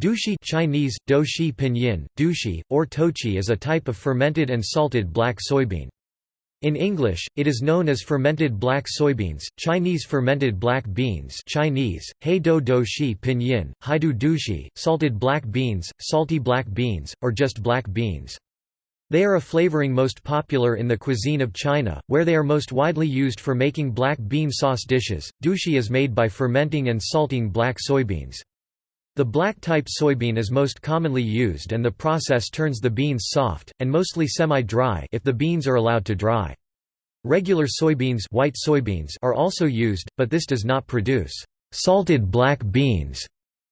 Dushi Chinese, doushi pinyin, dushi, or tochi is a type of fermented and salted black soybean. In English, it is known as fermented black soybeans, Chinese fermented black beans Chinese, heido doushi pinyin, haidu dushi, salted black beans, salty black beans, or just black beans. They are a flavoring most popular in the cuisine of China, where they are most widely used for making black bean sauce dishes. Dushi is made by fermenting and salting black soybeans. The black type soybean is most commonly used and the process turns the beans soft, and mostly semi-dry if the beans are allowed to dry. Regular soybeans, white soybeans are also used, but this does not produce salted black beans.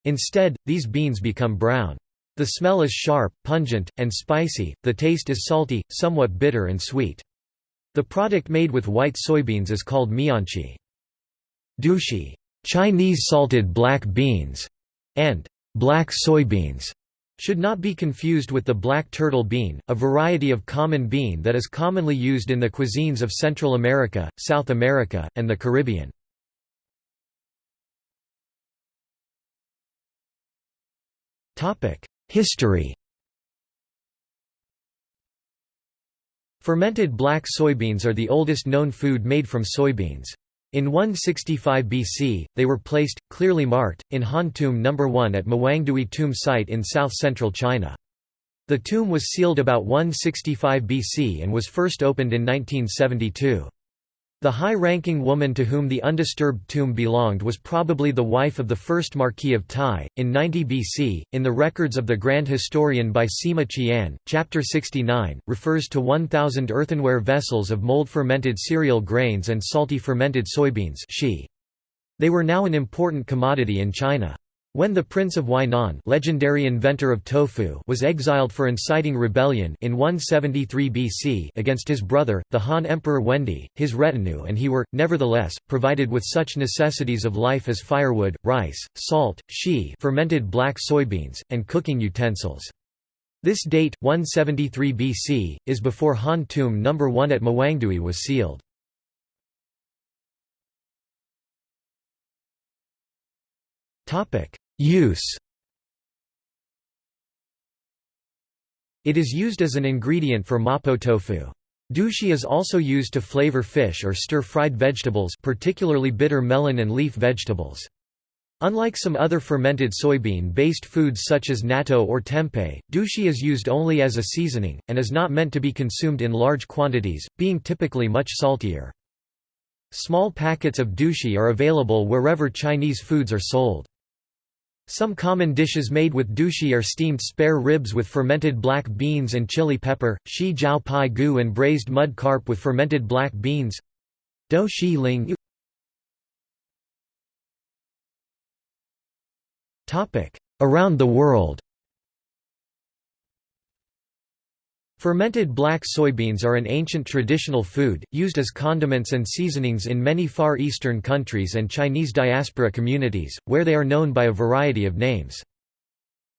Instead, these beans become brown. The smell is sharp, pungent, and spicy, the taste is salty, somewhat bitter and sweet. The product made with white soybeans is called mianchi. Dushi Chinese salted black beans and black soybeans should not be confused with the black turtle bean, a variety of common bean that is commonly used in the cuisines of Central America, South America, and the Caribbean. History Fermented black soybeans are the oldest known food made from soybeans. In 165 BC, they were placed, clearly marked, in Han Tomb No. 1 at Mawangdui tomb site in south-central China. The tomb was sealed about 165 BC and was first opened in 1972. The high-ranking woman to whom the undisturbed tomb belonged was probably the wife of the first Marquis of Tai. In 90 BC, in the records of the Grand Historian by Sima Qian, chapter 69, refers to 1,000 earthenware vessels of mold-fermented cereal grains and salty fermented soybeans They were now an important commodity in China. When the Prince of Huainan legendary inventor of tofu was exiled for inciting rebellion in 173 BC against his brother, the Han Emperor Wendi, his retinue and he were, nevertheless, provided with such necessities of life as firewood, rice, salt, shi fermented black soybeans, and cooking utensils. This date, 173 BC, is before Han Tomb No. 1 at Mawangdui was sealed. Use It is used as an ingredient for mapo tofu. Dushi is also used to flavor fish or stir-fried vegetables particularly bitter melon and leaf vegetables. Unlike some other fermented soybean-based foods such as natto or tempeh, dushi is used only as a seasoning, and is not meant to be consumed in large quantities, being typically much saltier. Small packets of dushi are available wherever Chinese foods are sold. Some common dishes made with dushi are steamed spare ribs with fermented black beans and chili pepper, shi jiao pai gu and braised mud carp with fermented black beans. Do shi ling Around the world Fermented black soybeans are an ancient traditional food, used as condiments and seasonings in many Far Eastern countries and Chinese diaspora communities, where they are known by a variety of names.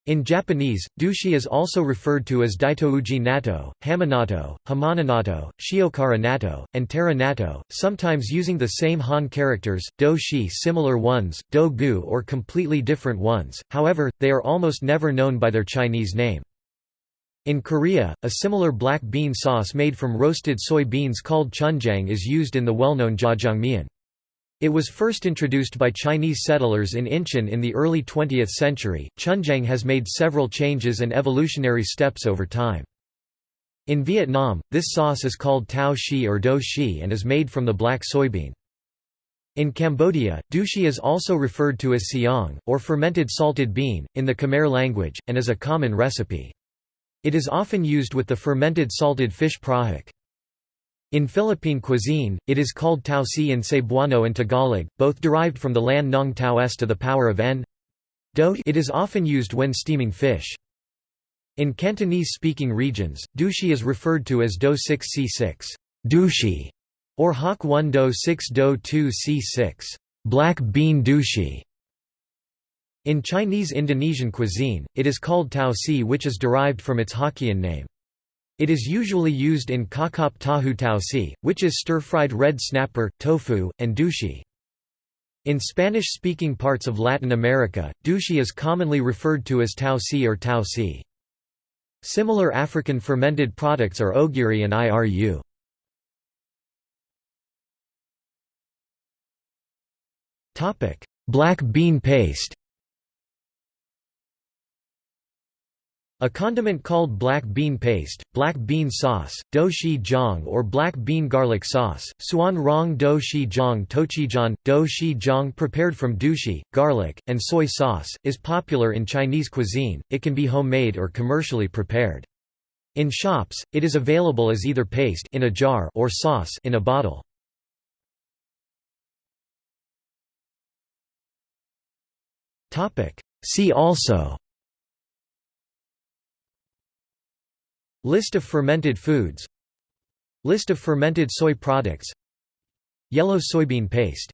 In Japanese, dushi is also referred to as daitouji natto, hamanato, hamananato, shiokara natto, and tera natto, sometimes using the same Han characters, do shi similar ones, do gu or completely different ones, however, they are almost never known by their Chinese name. In Korea, a similar black bean sauce made from roasted soy beans called chunjang is used in the well-known jjajangmyeon. It was first introduced by Chinese settlers in Incheon in the early 20th century. Chunjang has made several changes and evolutionary steps over time. In Vietnam, this sauce is called tao shi or do shi and is made from the black soybean. In Cambodia, dushi is also referred to as siang, or fermented salted bean, in the Khmer language, and is a common recipe. It is often used with the fermented salted fish prahok. In Philippine cuisine, it is called tau si in Cebuano and Tagalog, both derived from the lan nong tau s to the power of n. Do it is often used when steaming fish. In Cantonese-speaking regions, dushi is referred to as do 6 c6 dushi, or hok 1 do 6 do 2 c6 black bean dushi. In Chinese Indonesian cuisine, it is called tau si which is derived from its Hokkien name. It is usually used in kakap tahu tau si, which is stir-fried red snapper, tofu, and dushi. In Spanish-speaking parts of Latin America, douxi is commonly referred to as tau si or tau si. Similar African fermented products are ogiri and iru. Black bean paste A condiment called black bean paste, black bean sauce, do shi jiang or black bean garlic sauce, suan rong do shi jiang tochijan, do shi jiang prepared from douxi, garlic, and soy sauce, is popular in Chinese cuisine, it can be homemade or commercially prepared. In shops, it is available as either paste in a jar or sauce in a bottle. See also List of fermented foods. List of fermented soy products. Yellow soybean paste